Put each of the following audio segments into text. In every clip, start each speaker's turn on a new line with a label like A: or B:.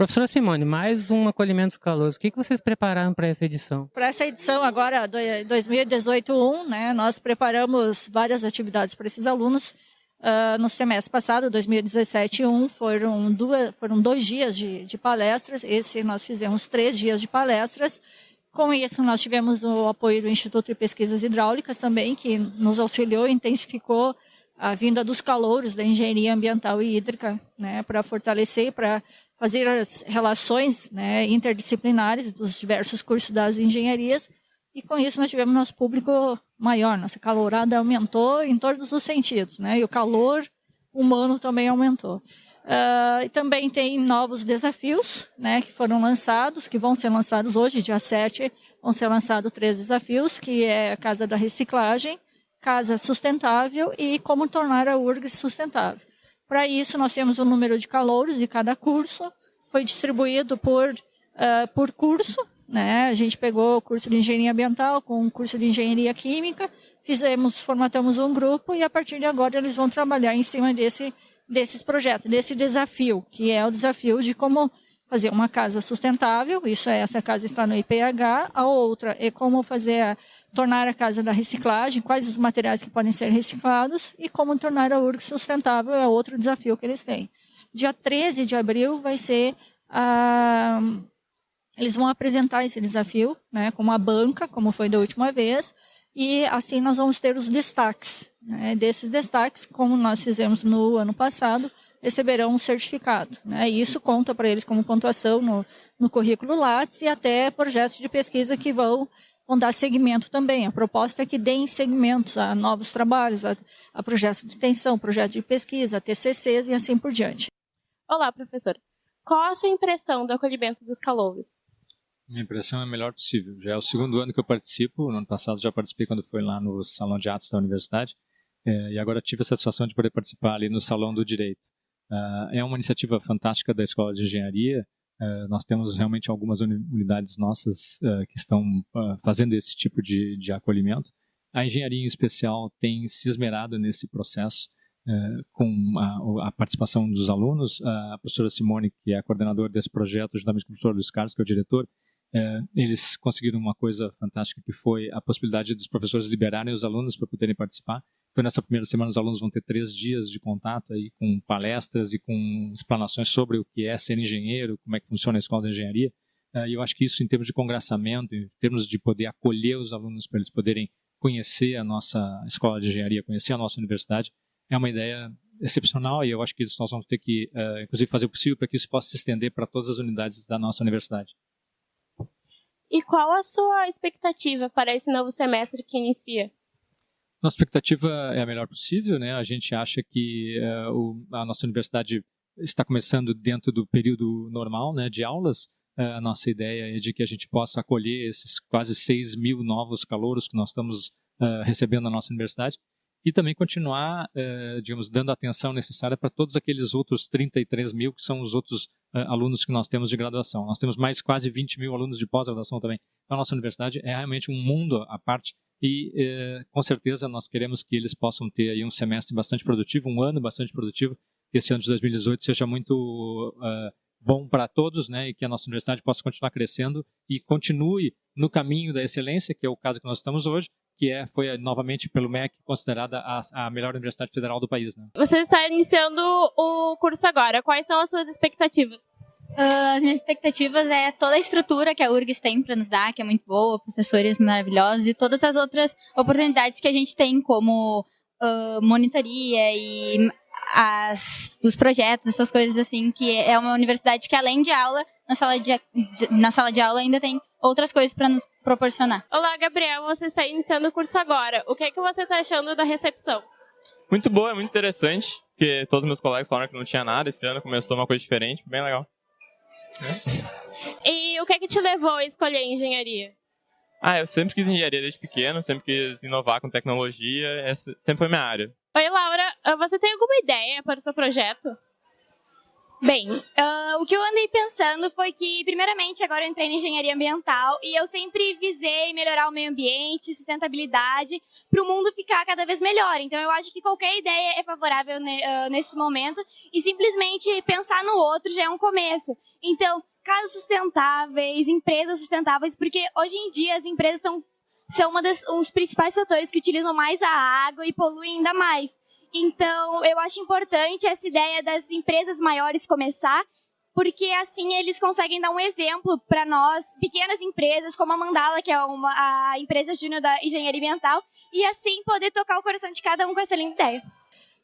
A: Professora Simone, mais um acolhimento dos calouros. O que vocês prepararam para essa edição?
B: Para essa edição agora, 2018-1, né, nós preparamos várias atividades para esses alunos. Uh, no semestre passado, 2017-1, foram, duas, foram dois dias de, de palestras. Esse nós fizemos três dias de palestras. Com isso, nós tivemos o apoio do Instituto de Pesquisas Hidráulicas também, que nos auxiliou e intensificou a vinda dos calouros da engenharia ambiental e hídrica, né, para fortalecer, para fazer as relações né, interdisciplinares dos diversos cursos das engenharias. E com isso nós tivemos nosso público maior, nossa calorada aumentou em todos os sentidos, né? E o calor humano também aumentou. Uh, também tem novos desafios, né, que foram lançados, que vão ser lançados hoje, dia 7, vão ser lançados três desafios, que é a Casa da Reciclagem, Casa Sustentável e como tornar a URGS sustentável. Para isso, nós temos o um número de calouros de cada curso, foi distribuído por, uh, por curso, né? A gente pegou o curso de engenharia ambiental com o curso de engenharia química, fizemos, formatamos um grupo e a partir de agora eles vão trabalhar em cima desse, desses projetos, desse desafio, que é o desafio de como fazer uma casa sustentável, isso é, essa casa está no IPH, a outra é como fazer a, tornar a casa da reciclagem, quais os materiais que podem ser reciclados e como tornar a URG sustentável é outro desafio que eles têm. Dia 13 de abril vai ser a... Eles vão apresentar esse desafio, né, com uma banca, como foi da última vez, e assim nós vamos ter os destaques. Né, desses destaques, como nós fizemos no ano passado, receberão um certificado. Né, e isso conta para eles como pontuação no, no currículo Lattes e até projetos de pesquisa que vão vão dar segmento também. A proposta é que deem segmentos a novos trabalhos, a, a projetos de extensão, projetos de pesquisa, a TCCs e assim por diante.
C: Olá, professor. Qual a sua impressão do acolhimento dos calouros?
D: Minha impressão é a melhor possível. Já é o segundo ano que eu participo. No ano passado já participei quando foi lá no Salão de Atos da Universidade. É, e agora tive a satisfação de poder participar ali no Salão do Direito. Uh, é uma iniciativa fantástica da Escola de Engenharia Uh, nós temos realmente algumas unidades nossas uh, que estão fazendo esse tipo de, de, acolhimento. A engenharia em especial tem se esmerado nesse processo com a, a, participação dos alunos. A professora Simone, que é a coordenadora desse projeto, juntamente com o professor Luiz Carlos, que é o diretor, eles conseguiram uma coisa fantástica que foi a possibilidade dos professores liberarem os alunos para poderem participar. Então, nessa primeira semana, os alunos vão ter três dias de contato aí com palestras e com explanações sobre o que é ser engenheiro, como é que funciona a escola de engenharia. Uh, e eu acho que isso, em termos de congraçamento, em termos de poder acolher os alunos para eles poderem conhecer a nossa escola de engenharia, conhecer a nossa universidade, é uma ideia excepcional e eu acho que nós vamos ter que, uh, inclusive, fazer o possível para que isso possa se estender para todas as unidades da nossa universidade.
C: E qual a sua expectativa para esse novo semestre que inicia?
D: Nossa expectativa é a melhor possível, né? A gente acha que uh, o, a nossa universidade está começando dentro do período normal, né, de aulas. Uh, a nossa ideia é de que a gente possa acolher esses quase 6 mil novos calouros que nós estamos recebendo na nossa universidade e também continuar, digamos, dando a atenção necessária para todos aqueles outros 33 mil que são os outros alunos que nós temos de graduação. Nós temos mais quase 20 mil alunos de pós-graduação também. Então, a nossa universidade é realmente um mundo à parte e eh, com certeza nós queremos que eles possam ter aí um semestre bastante produtivo, um ano bastante produtivo, que esse ano de 2018 seja muito bom para todos, né, e que a nossa universidade possa continuar crescendo e continue no caminho da excelência, que é o caso que nós estamos hoje, que é foi novamente pelo MEC considerada a, a melhor universidade federal do país. Né?
C: Você está iniciando o curso agora. Quais são as suas expectativas?
E: Uh, as minhas expectativas é toda a estrutura que a URGS tem para nos dar, que é muito boa, professores maravilhosos e todas as outras oportunidades que a gente tem, como uh, monitoria e as, os projetos, essas coisas assim, que é uma universidade que além de aula, na sala de, na sala de aula ainda tem outras coisas para nos proporcionar.
C: Olá, Gabriel, você está iniciando o curso agora. O que é que você está achando da recepção?
F: Muito boa, é muito interessante, porque todos meus colegas falaram que não tinha nada, esse ano começou uma coisa diferente, bem legal.
C: E o que é que te levou a escolher engenharia?
F: Ah, eu sempre quis engenharia desde pequeno, sempre quis inovar com tecnologia, essa sempre foi minha área.
C: Oi, Laura, ah, você tem alguma ideia para o seu projeto?
G: Bem, uh, o que eu andei pensando foi que, primeiramente, agora eu entrei em engenharia ambiental e eu sempre visei melhorar o meio ambiente, sustentabilidade, para o mundo ficar cada vez melhor. Então, eu acho que qualquer ideia é favorável ne, uh, nesse momento e simplesmente pensar no outro já é um começo. Então, casas sustentáveis, empresas sustentáveis, porque hoje em dia as empresas estão são um dos principais fatores que utilizam mais a água e poluem ainda mais. Então, eu acho importante essa ideia das empresas maiores começar, porque assim eles conseguem dar um exemplo para nós, pequenas empresas como a Mandala, que é uma, a empresa júnior da engenharia ambiental, e assim poder tocar o coração de cada um com essa linda ideia.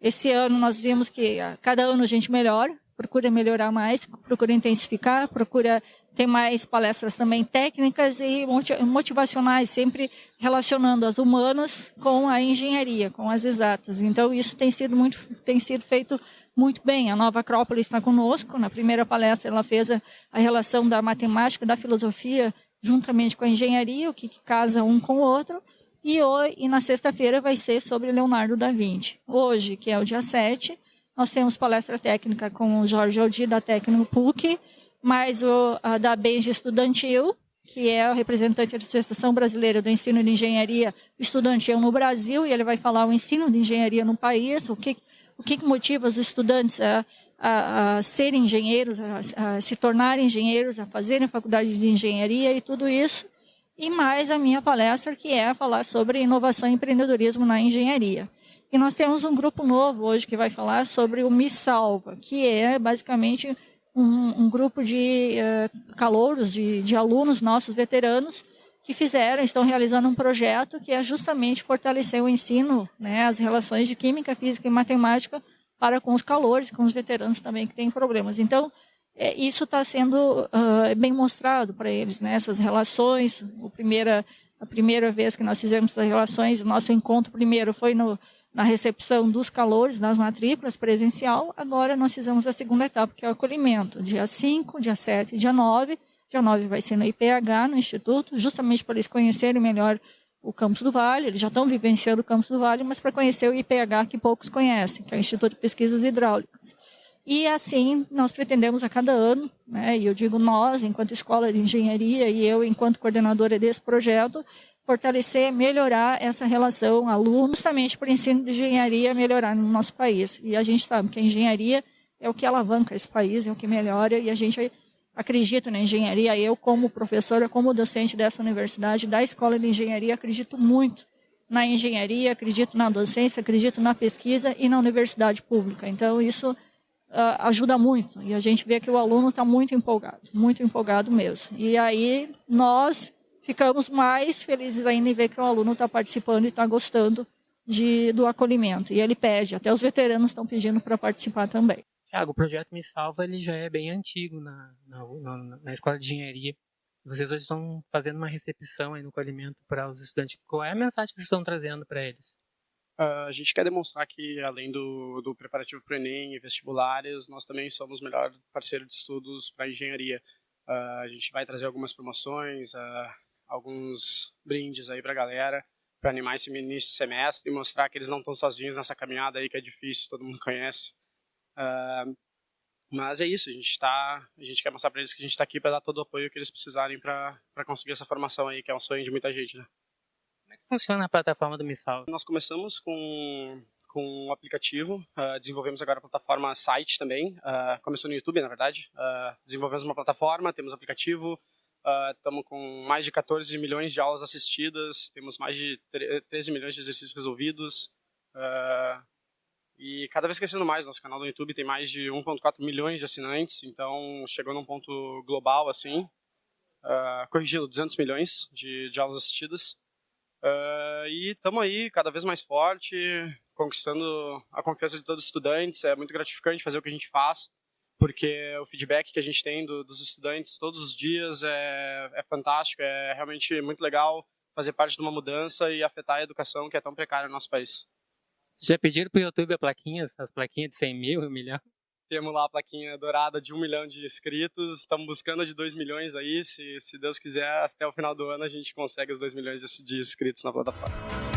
B: Esse ano nós vimos que a cada ano a gente melhora, procura melhorar mais, procura intensificar, procura ter mais palestras também técnicas e motivacionais, sempre relacionando as humanas com a engenharia, com as exatas. Então isso tem sido muito, tem sido feito muito bem. A Nova Acrópolis está conosco. Na primeira palestra ela fez a, a relação da matemática, da filosofia, juntamente com a engenharia, o que, que casa um com o outro. E, hoje, e na sexta-feira vai ser sobre Leonardo da Vinci. Hoje, que é o dia 7, nós temos palestra técnica com o Jorge Aldi, da Técnico PUC, mais o a da Benji Estudantil, que é o representante da Associação Brasileira do Ensino de Engenharia Estudantil no Brasil, e ele vai falar o ensino de engenharia no país, o que, o que motiva os estudantes a, a, a serem engenheiros, a, a, se tornarem engenheiros, a fazerem faculdade de engenharia e tudo isso. E mais a minha palestra, que é falar sobre inovação e empreendedorismo na engenharia. E nós temos um grupo novo hoje que vai falar sobre o Me Salva, que é basicamente um, um grupo de uh, calouros, de, de alunos nossos veteranos, que fizeram, estão realizando um projeto que é justamente fortalecer o ensino, né, as relações de química, física e matemática para com os calores, com os veteranos também que têm problemas. Então, é, isso está sendo uh, bem mostrado para eles, né, essas relações. O primeira, a primeira vez que nós fizemos essas relações, nosso encontro primeiro foi no na recepção dos calores das matrículas presencial. Agora nós fizemos a segunda etapa, que é o acolhimento, dia 5, dia 7 dia 9. Dia 9 vai ser no IPH, no Instituto, justamente para eles conhecerem melhor o Campus do Vale. Eles já estão vivenciando o Campus do Vale, mas para conhecer o IPH que poucos conhecem, que é o Instituto de Pesquisas Hidráulicas. E assim nós pretendemos a cada ano, né, e eu digo nós, enquanto escola de engenharia, e eu, enquanto coordenadora desse projeto, fortalecer, melhorar essa relação aluno, justamente o ensino de engenharia melhorar no nosso país. E a gente sabe que a engenharia é o que alavanca esse país, é o que melhora, e a gente acredita na engenharia. Eu, como professora, como docente dessa universidade, da Escola de Engenharia, acredito muito na engenharia, acredito na docência, acredito na pesquisa e na universidade pública. Então, isso uh, ajuda muito. E a gente vê que o aluno está muito empolgado, muito empolgado mesmo. E aí, nós ficamos mais felizes ainda em ver que o aluno está participando e está gostando de, do acolhimento. E ele pede, até os veteranos estão pedindo para participar também.
A: Tiago, o projeto Me Salva ele já é bem antigo na, na, na, na escola de engenharia. Vocês hoje estão fazendo uma recepção aí no acolhimento para os estudantes. Qual é a mensagem que vocês estão trazendo para eles?
H: Uh, a gente quer demonstrar que, além do, do preparativo para o Enem e vestibulares, nós também somos o melhor parceiro de estudos para engenharia. Uh, a gente vai trazer algumas promoções, uh, alguns brindes aí pra galera, para animar esse início de semestre e mostrar que eles não estão sozinhos nessa caminhada aí que é difícil, todo mundo conhece. Uh, mas é isso, a gente tá, a gente quer mostrar para eles que a gente está aqui para dar todo o apoio que eles precisarem para conseguir essa formação aí, que é um sonho de muita gente, né?
A: Como é que funciona a plataforma do Missal?
H: Nós começamos com com um aplicativo, uh, desenvolvemos agora a plataforma site também, uh, começou no YouTube, na verdade, uh, desenvolvemos uma plataforma, temos aplicativo, Estamos uh, com mais de 14 milhões de aulas assistidas, temos mais de 13 milhões de exercícios resolvidos. Uh, e cada vez crescendo mais, nosso canal do YouTube tem mais de 1.4 milhões de assinantes, então chegou num ponto global assim, uh, corrigindo 200 milhões de, de aulas assistidas. E estamos aí cada vez mais forte, conquistando a confiança de todos os estudantes. É muito gratificante fazer o que a gente faz porque o feedback que a gente tem do, dos estudantes todos os dias é, é fantástico, é realmente muito legal fazer parte de uma mudança e afetar a educação que é tão precária no nosso país.
A: Vocês já pediram para o YouTube as plaquinhas, as plaquinhas de 100 mil, 1 milhão?
H: Temos lá a plaquinha dourada de 1 milhão de inscritos, estamos buscando a de 2 milhões aí, se, se Deus quiser, até o final do ano a gente consegue os 2 milhões de inscritos na plataforma.